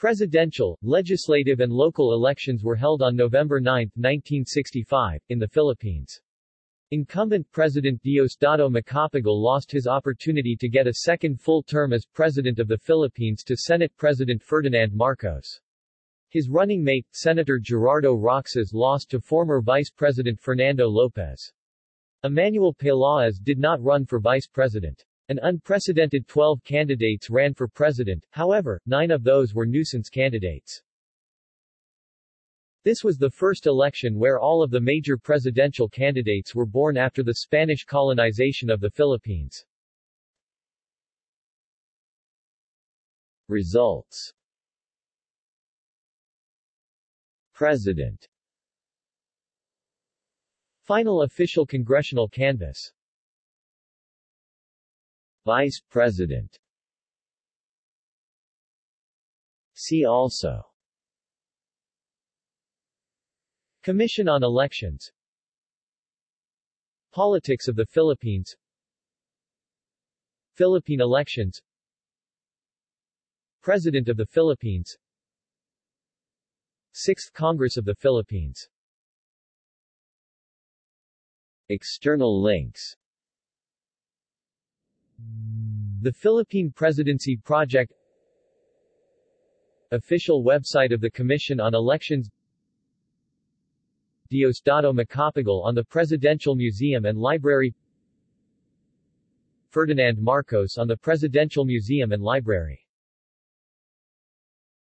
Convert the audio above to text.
Presidential, legislative and local elections were held on November 9, 1965, in the Philippines. Incumbent President Diosdado Macapagal lost his opportunity to get a second full term as President of the Philippines to Senate President Ferdinand Marcos. His running mate, Senator Gerardo Roxas lost to former Vice President Fernando Lopez. Emmanuel Peláez did not run for vice president. An unprecedented 12 candidates ran for president, however, nine of those were nuisance candidates. This was the first election where all of the major presidential candidates were born after the Spanish colonization of the Philippines. Results President Final official congressional canvass Vice President. See also. Commission on Elections. Politics of the Philippines. Philippine elections. President of the Philippines. Sixth Congress of the Philippines. External links The Philippine Presidency Project Official website of the Commission on Elections Diosdado Macapagal on the Presidential Museum and Library Ferdinand Marcos on the Presidential Museum and Library